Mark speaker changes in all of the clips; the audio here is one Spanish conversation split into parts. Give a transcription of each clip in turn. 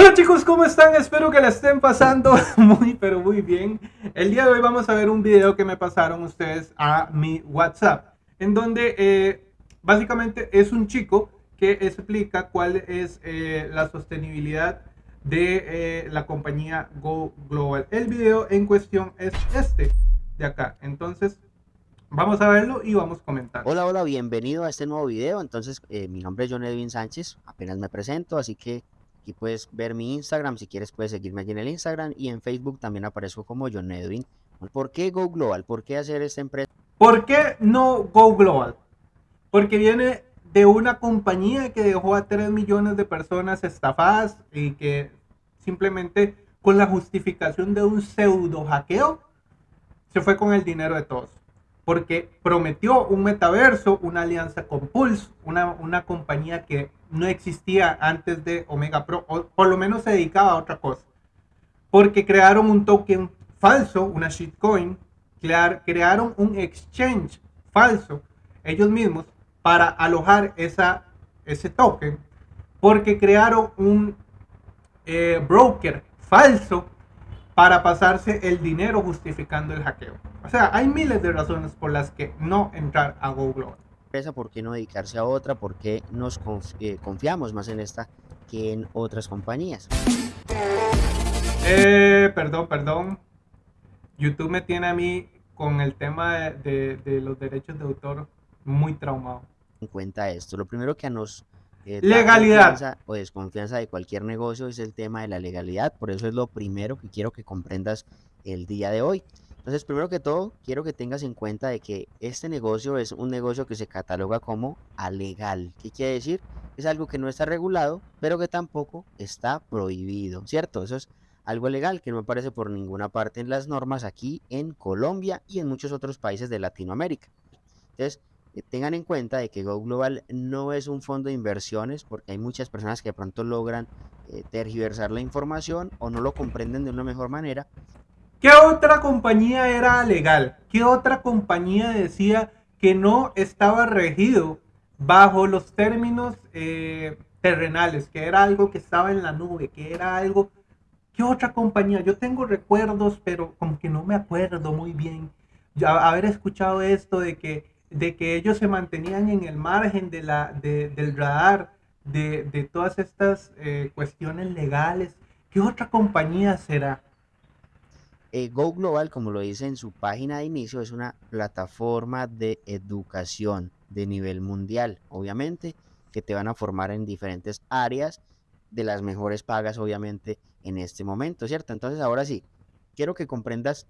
Speaker 1: Hola chicos, ¿cómo están? Espero que la estén pasando muy pero muy bien. El día de hoy vamos a ver un video que me pasaron ustedes a mi WhatsApp, en donde eh, básicamente es un chico que explica cuál es eh, la sostenibilidad de eh, la compañía Go Global. El video en cuestión es este de acá. Entonces, vamos a verlo y vamos a comentar.
Speaker 2: Hola, hola, bienvenido a este nuevo video. Entonces, mi nombre es John Edwin Sánchez, apenas me presento, así que Aquí puedes ver mi Instagram, si quieres puedes seguirme aquí en el Instagram y en Facebook también aparezco como John Edwin. ¿Por qué Go Global? ¿Por qué hacer esta empresa?
Speaker 1: ¿Por qué no Go Global? Porque viene de una compañía que dejó a 3 millones de personas estafadas y que simplemente con la justificación de un pseudo hackeo se fue con el dinero de todos. Porque prometió un metaverso, una alianza con Pulse, una, una compañía que no existía antes de Omega Pro, o por lo menos se dedicaba a otra cosa. Porque crearon un token falso, una shitcoin, crearon un exchange falso, ellos mismos, para alojar esa, ese token, porque crearon un eh, broker falso para pasarse el dinero justificando el hackeo. O sea, hay miles de razones por las que no entrar a Google
Speaker 2: empresa, ¿por qué no dedicarse a otra? ¿Por qué nos eh, confiamos más en esta que en otras compañías?
Speaker 1: Eh, perdón, perdón. YouTube me tiene a mí con el tema de, los derechos de autor muy traumado.
Speaker 2: En cuenta esto, lo primero que nos
Speaker 1: eh, legalidad
Speaker 2: o desconfianza de cualquier negocio es el tema de la legalidad, por eso es lo primero que quiero que comprendas el día de hoy. Entonces, primero que todo, quiero que tengas en cuenta de que este negocio es un negocio que se cataloga como alegal. ¿Qué quiere decir? Es algo que no está regulado, pero que tampoco está prohibido, ¿cierto? Eso es algo legal que no aparece por ninguna parte en las normas aquí en Colombia y en muchos otros países de Latinoamérica. Entonces, eh, tengan en cuenta de que Go Global no es un fondo de inversiones porque hay muchas personas que de pronto logran eh, tergiversar la información o no lo comprenden de una mejor manera
Speaker 1: ¿Qué otra compañía era legal? ¿Qué otra compañía decía que no estaba regido bajo los términos eh, terrenales, que era algo que estaba en la nube, que era algo... ¿Qué otra compañía? Yo tengo recuerdos, pero como que no me acuerdo muy bien. Ya haber escuchado esto de que, de que ellos se mantenían en el margen de la, del radar de, de todas estas eh, cuestiones legales. ¿Qué otra compañía será?
Speaker 2: Eh, Go Global, como lo dice en su página de inicio, es una plataforma de educación de nivel mundial, obviamente, que te van a formar en diferentes áreas de las mejores pagas, obviamente, en este momento, ¿cierto? Entonces, ahora sí, quiero que comprendas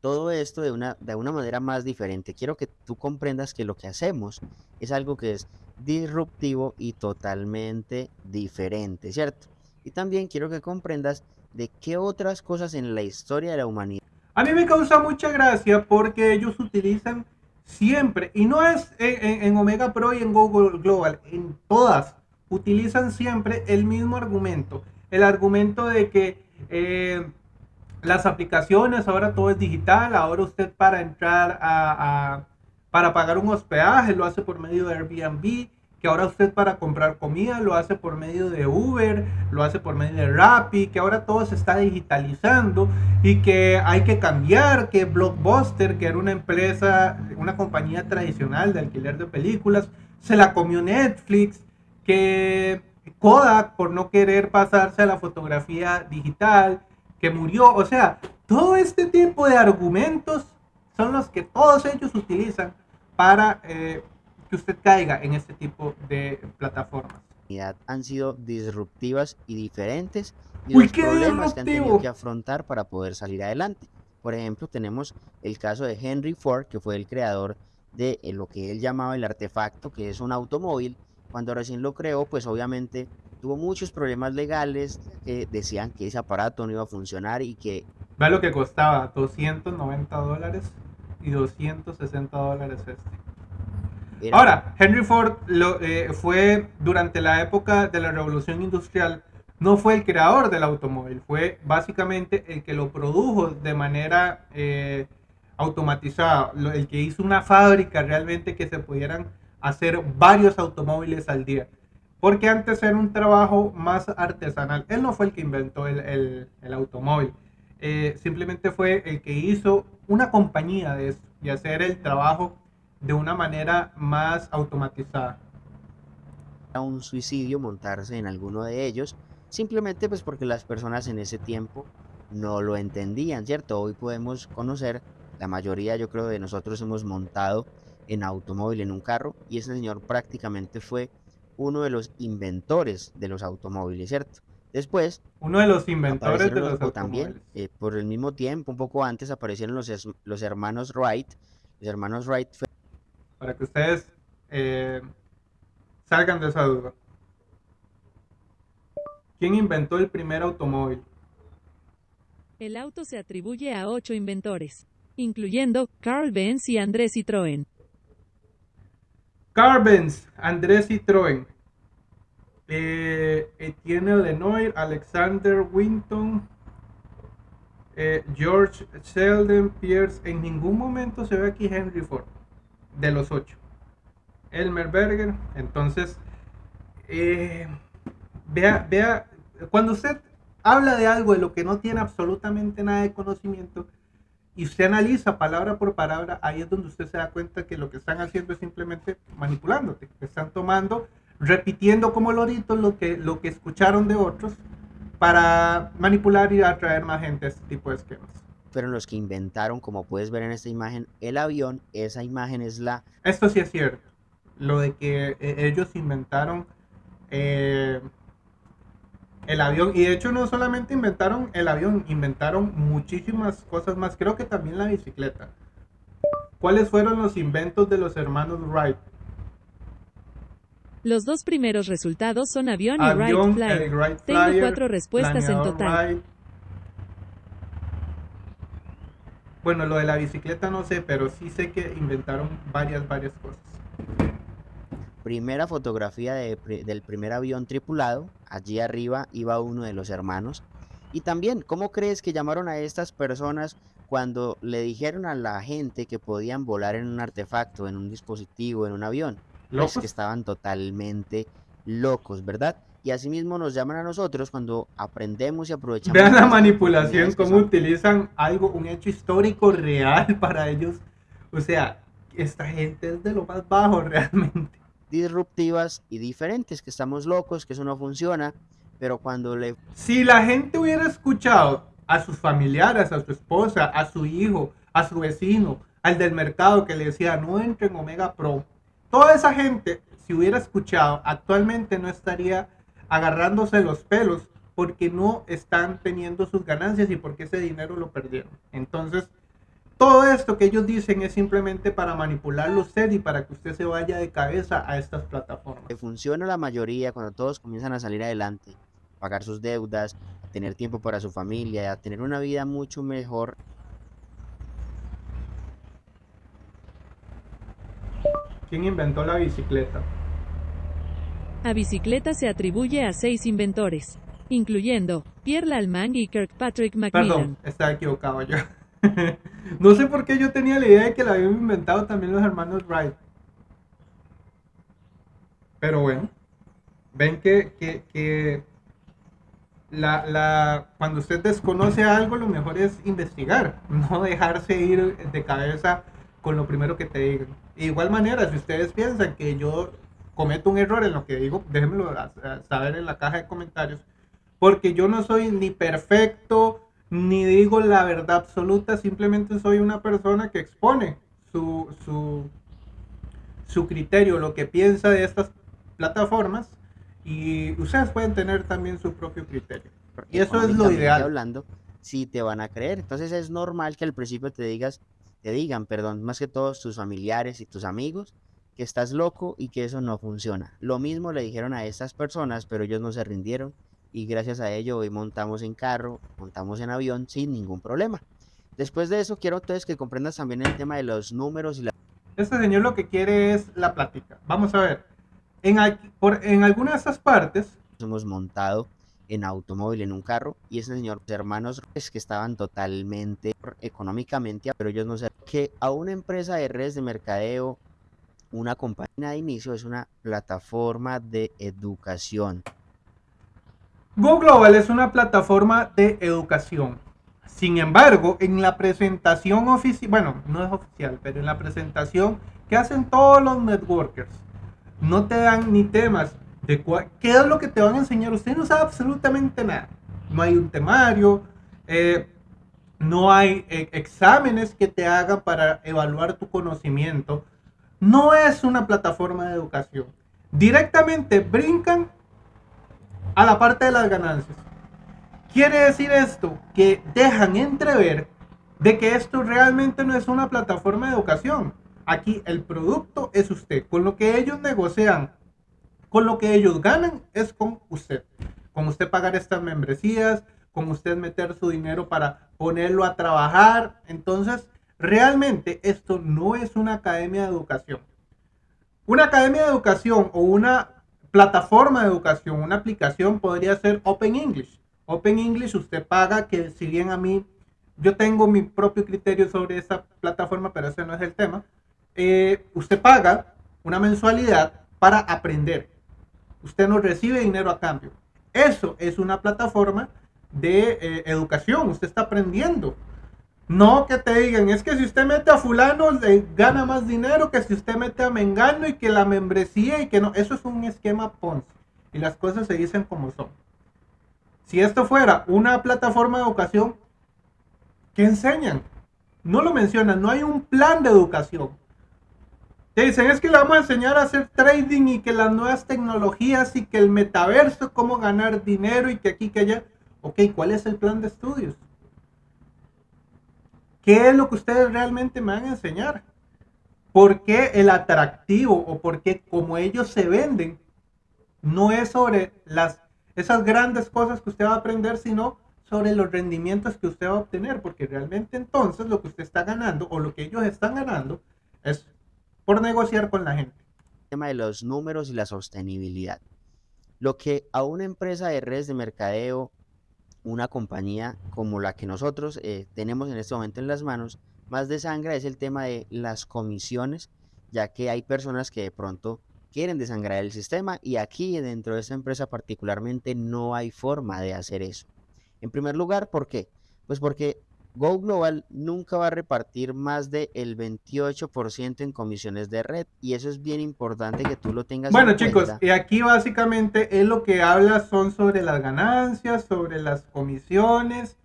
Speaker 2: todo esto de una, de una manera más diferente. Quiero que tú comprendas que lo que hacemos es algo que es disruptivo y totalmente diferente, ¿cierto? Y también quiero que comprendas de qué otras cosas en la historia de la humanidad.
Speaker 1: A mí me causa mucha gracia porque ellos utilizan siempre, y no es en, Omega Pro y en Google Global, en todas, utilizan siempre el mismo argumento. El argumento de que eh, las aplicaciones, ahora todo es digital, ahora usted para entrar a, para pagar un hospedaje lo hace por medio de Airbnb, que ahora usted para comprar comida lo hace por medio de Uber, lo hace por medio de Rappi, que ahora todo se está digitalizando y que hay que cambiar, que Blockbuster, que era una empresa, una compañía tradicional de alquiler de películas, se la comió Netflix, que Kodak por no querer pasarse a la fotografía digital, que murió, o sea, todo este tipo de argumentos son los que todos ellos utilizan para... Eh, que usted caiga en este tipo de plataformas.
Speaker 2: Han sido disruptivas y diferentes y los problemas que han tenido que afrontar para poder salir adelante. Por ejemplo, tenemos el caso de Henry Ford, que fue el creador de eh, lo que él llamaba el artefacto, que es un automóvil. Cuando recién lo creó, pues obviamente tuvo muchos problemas legales que decían que ese aparato no iba a funcionar y que...
Speaker 1: Vea lo que costaba, 290 dólares y 260 dólares este. Ahora, Henry Ford lo, eh, fue durante la época de la revolución industrial, no fue el creador del automóvil, fue básicamente el que lo produjo de manera eh, automatizada, el que hizo una fábrica realmente que se pudieran hacer varios automóviles al día. porque antes era un trabajo más artesanal. Él no fue el que inventó el, automóvil, eh, simplemente fue el que hizo una compañía de eso y hacer el trabajo de una manera más automatizada.
Speaker 2: A un suicidio montarse en alguno de ellos, simplemente pues porque las personas en ese tiempo no lo entendían, ¿cierto? Hoy podemos conocer, la mayoría yo creo de nosotros hemos montado en automóvil, en un carro, y ese señor prácticamente fue uno de los inventores de los automóviles, ¿cierto? Después...
Speaker 1: Uno de los inventores de los,
Speaker 2: automóviles. También, eh, por el mismo tiempo, un poco antes, aparecieron los, los hermanos Wright. Los hermanos Wright...
Speaker 1: Para que ustedes eh, salgan de esa duda. ¿Quién inventó el primer automóvil?
Speaker 3: El auto se atribuye a ocho inventores, incluyendo Carl Benz y Andrés Citroën.
Speaker 1: Carbens, Andrés Citroën, eh, Etienne Lenoir, Alexander Winton, eh, George Sheldon Pierce. En ningún momento se ve aquí Henry Ford, de los ocho. Elmer Berger. Entonces, eh, vea, vea, cuando usted habla de algo de lo que no tiene absolutamente nada de conocimiento, y usted analiza palabra por palabra, ahí es donde usted se da cuenta que lo que están haciendo es simplemente manipulándote. Están tomando, repitiendo como loritos lo que, lo que escucharon de otros para manipular y atraer más gente a este tipo de esquemas.
Speaker 2: Fueron los que inventaron, como puedes ver en esta imagen, el avión. Esa imagen es la...
Speaker 1: Esto sí es cierto. Lo de que eh, ellos inventaron eh, el avión. Y de hecho no solamente inventaron el avión, inventaron muchísimas cosas más. Creo que también la bicicleta. ¿Cuáles fueron los inventos de los hermanos Wright?
Speaker 3: Los dos primeros resultados son avión, y Wright Flyer. Tengo cuatro respuestas en total.
Speaker 1: Bueno, lo de la bicicleta no sé, pero sí sé que inventaron varias, varias cosas
Speaker 2: primera fotografía del primer avión tripulado, allí arriba iba uno de los hermanos. Y también, ¿cómo crees que llamaron a estas personas cuando le dijeron a la gente que podían volar en un artefacto, en un dispositivo, en un avión? Los que estaban totalmente locos, ¿verdad? Y asimismo nos llaman a nosotros cuando aprendemos y aprovechamos.
Speaker 1: Vean la manipulación, cómo utilizan algo, un hecho histórico real para ellos. O sea, esta gente es de lo más bajo realmente
Speaker 2: disruptivas y diferentes, que estamos locos, que eso no funciona, pero cuando le...
Speaker 1: Si la gente hubiera escuchado a sus familiares, a su esposa, a su hijo, a su vecino, al del mercado que le decía no entre en Omega Pro, toda esa gente, si hubiera escuchado, actualmente no estaría agarrándose los pelos porque no están teniendo sus ganancias y porque ese dinero lo perdieron. Entonces, todo esto que ellos dicen es simplemente para manipularlo usted y para que usted se vaya de cabeza a estas plataformas.
Speaker 2: Que funciona la mayoría cuando todos comienzan a salir adelante, pagar sus deudas, tener tiempo para su familia, a tener una vida mucho mejor.
Speaker 1: ¿Quién inventó la bicicleta?
Speaker 3: La bicicleta se atribuye a seis inventores, incluyendo Pierre Lallemand y Kirkpatrick Macmillan.
Speaker 1: Perdón, estaba equivocado yo. no sé por qué yo tenía la idea de que la habían inventado también los hermanos Wright. Pero bueno, ven que, que, la, la, cuando usted desconoce algo, lo mejor es investigar, no dejarse ir de cabeza con lo primero que te digan. De igual manera, si ustedes piensan que yo cometo un error en lo que digo, déjenmelo saber en la caja de comentarios, porque yo no soy ni perfecto, ni digo la verdad absoluta, simplemente soy una persona que expone su, su, su criterio, lo que piensa de estas plataformas y ustedes pueden tener también su propio criterio. y eso es lo ideal.
Speaker 2: Hablando, si te van a creer, entonces es normal que al principio te digas, te digan, perdón, más que todos tus familiares y tus amigos, que estás loco y que eso no funciona. Lo mismo le dijeron a estas personas, pero ellos no se rindieron y gracias a ello hoy montamos en carro, montamos en avión sin ningún problema. Después de eso quiero entonces que comprendas también el tema de los números y la...
Speaker 1: Este señor lo que quiere es la plática. Vamos a ver. En, por, en alguna de esas partes...
Speaker 2: Hemos montado en automóvil, en un carro, y ese señor, hermanos es que estaban totalmente económicamente, pero ellos no sé que a una empresa de redes de mercadeo una compañía de inicio es una plataforma de educación.
Speaker 1: Go Global es una plataforma de educación. Sin embargo, en la presentación oficial, bueno, no es oficial, pero en la presentación que hacen todos los networkers, no te dan ni temas de qué es lo que te van a enseñar. Usted no sabe absolutamente nada. No hay un temario, eh, no hay eh, exámenes que te hagan para evaluar tu conocimiento. No es una plataforma de educación. Directamente brincan a la parte de las ganancias. Quiere decir esto que dejan entrever de que esto realmente no es una plataforma de educación. Aquí el producto es usted. Con lo que ellos negocian, con lo que ellos ganan es con usted. Con usted pagar estas membresías, con usted meter su dinero para ponerlo a trabajar. Entonces, realmente esto no es una academia de educación. Una academia de educación o una plataforma de educación, una aplicación podría ser Open English. Open English usted paga que si bien a mí, yo tengo mi propio criterio sobre esa plataforma, pero ese no es el tema. Eh, usted paga una mensualidad para aprender. Usted no recibe dinero a cambio. Eso es una plataforma de eh, educación. Usted está aprendiendo. No que te digan, es que si usted mete a fulano le gana más dinero que si usted mete a Mengano y que la membresía y que no. Eso es un esquema Ponzi. Y las cosas se dicen como son. Si esto fuera una plataforma de educación, ¿qué enseñan? No lo mencionan, no hay un plan de educación. Te dicen, es que le vamos a enseñar a hacer trading y que las nuevas tecnologías y que el metaverso, cómo ganar dinero y que aquí, que allá. Ok, ¿cuál es el plan de estudios? ¿Qué es lo que ustedes realmente me van a enseñar? ¿Por qué el atractivo o por qué como ellos se venden no es sobre las, esas grandes cosas que usted va a aprender, sino sobre los rendimientos que usted va a obtener? Porque realmente entonces lo que usted está ganando o lo que ellos están ganando es por negociar con la gente.
Speaker 2: El tema de los números y la sostenibilidad. Lo que a una empresa de redes de mercadeo una compañía como la que nosotros eh, tenemos en este momento en las manos, más de sangre es el tema de las comisiones, ya que hay personas que de pronto quieren desangrar el sistema y aquí dentro de esta empresa particularmente no hay forma de hacer eso. En primer lugar, ¿por qué? Pues porque Go Global nunca va a repartir más del 28% en comisiones de red y eso es bien importante que tú lo tengas
Speaker 1: bueno, chicos, y aquí básicamente es lo que habla son sobre las ganancias, sobre las comisiones,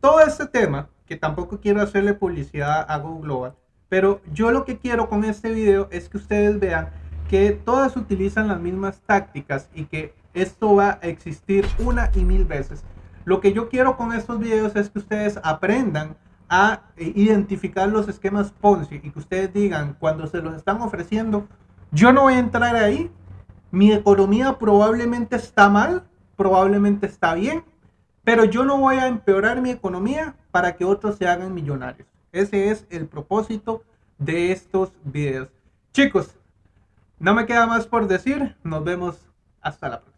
Speaker 1: todo este tema, que tampoco quiero hacerle publicidad a Go Global, pero yo lo que quiero con este video es que ustedes vean que todas utilizan las mismas tácticas y que esto va a existir una y mil veces. Lo que yo quiero con estos videos es que ustedes aprendan a eh, identificar los esquemas Ponzi y que ustedes digan cuando se los están ofreciendo, yo no voy a entrar ahí, mi economía probablemente está mal, probablemente está bien, pero yo no voy a empeorar mi economía para que otros se hagan millonarios. Ese es el propósito de estos videos. Chicos, no me queda más por decir, nos vemos hasta la próxima.